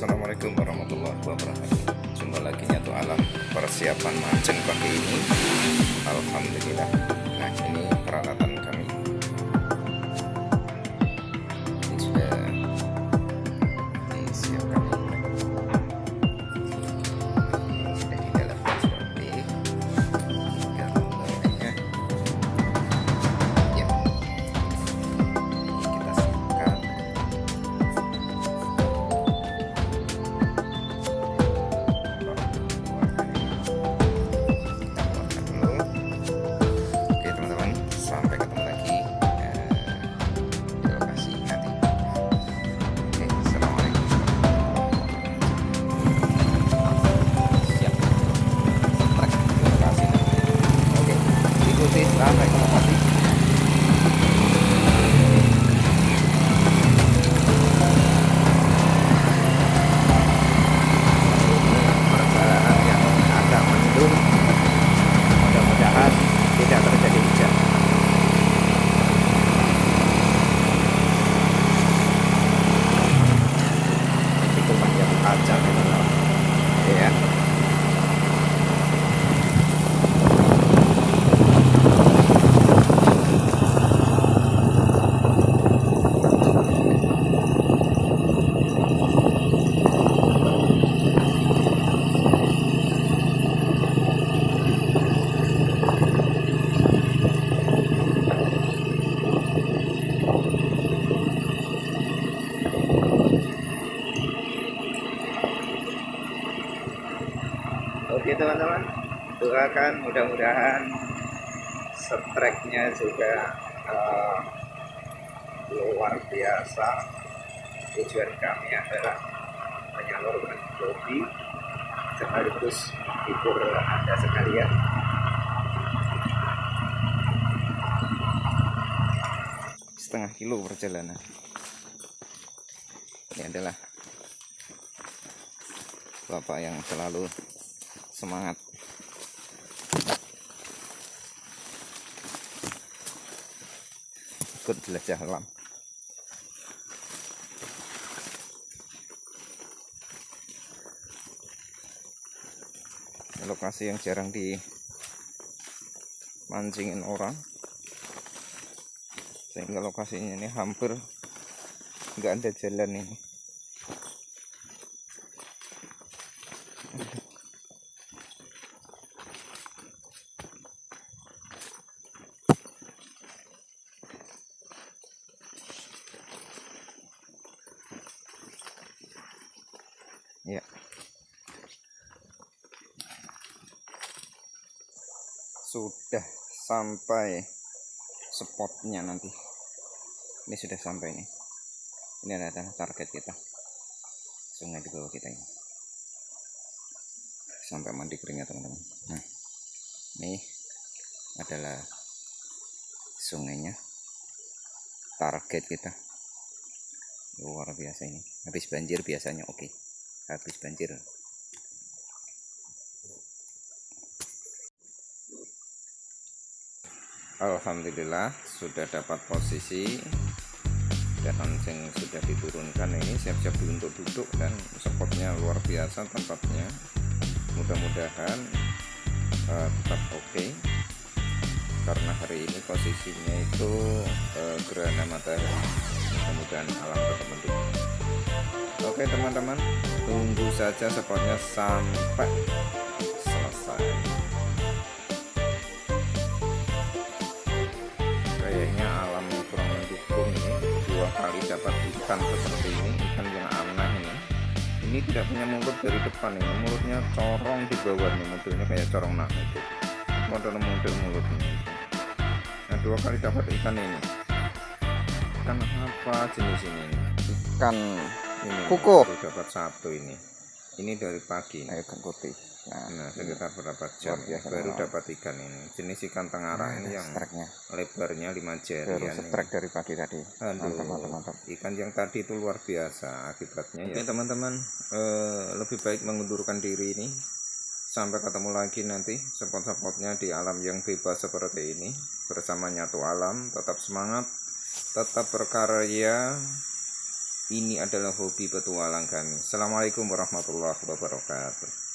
Assalamualaikum warahmatullahi wabarakatuh. Jumpa lagi nyatu alam persiapan mancing pagi ini. Alhamdulillah. Nah ini peralatan ikuti sampai ke lokasi. Ini perjalanan yang agak mendung mudah-mudahan tidak terjadi hujan itu panjang kaca teman-teman ya Oke teman-teman, doakan mudah-mudahan streknya juga eh, luar biasa. Tujuan kami adalah menyalurkan hobi sekaligus menghibur anda sekalian. Setengah kilo perjalanan. Ini adalah bapak yang selalu semangat. Ikut jelajah alam. Lokasi yang jarang di mancingin orang. Sehingga lokasinya ini hampir nggak ada jalan ini ya. Sudah sampai spotnya nanti. Ini sudah sampai nih ini adalah target kita. Sungai di bawah kita ini. Sampai mandi kering teman-teman. Nah ini adalah sungainya. Target kita. Luar biasa ini. Habis banjir biasanya oke habis banjir. Alhamdulillah sudah dapat posisi. Dan langsung sudah diturunkan ini siap-siap untuk duduk dan spotnya luar biasa tempatnya. Mudah-mudahan uh, tetap oke. Karena hari ini posisinya itu uh, gerhana matahari. Mudah-mudahan alam mendukung oke teman-teman. Tunggu saja spotnya sampai selesai. Kayaknya alam kurang mendukung ini dua kali dapat ikan seperti ini ikan yang aneh ini. Ini tidak punya mulut dari depan ini. Mulutnya corong di bawah nih modelnya kayak corong nah itu. Model-model mulutnya nah dua kali dapat ikan ini. Ikan apa jenis ini? Ikan ini Kuku. dapat satu ini ini dari pagi Ayo ikan putih. Nah, nah sekitar berapa jam biasa, baru dapat ikan ini jenis ikan tengara ini yang streknya lebarnya 5 jari ya strek dari pagi tadi. Aduh, Mantap, mantap, mantap. ikan yang tadi itu luar biasa akibatnya ya. Oke teman-teman, eh, lebih baik mengundurkan diri ini sampai ketemu lagi nanti spot-spotnya di alam yang bebas seperti ini bersama nyatu alam. Tetap semangat, tetap berkarya, ini adalah hobi petualang kami. Assalamualaikum warahmatullahi wabarakatuh.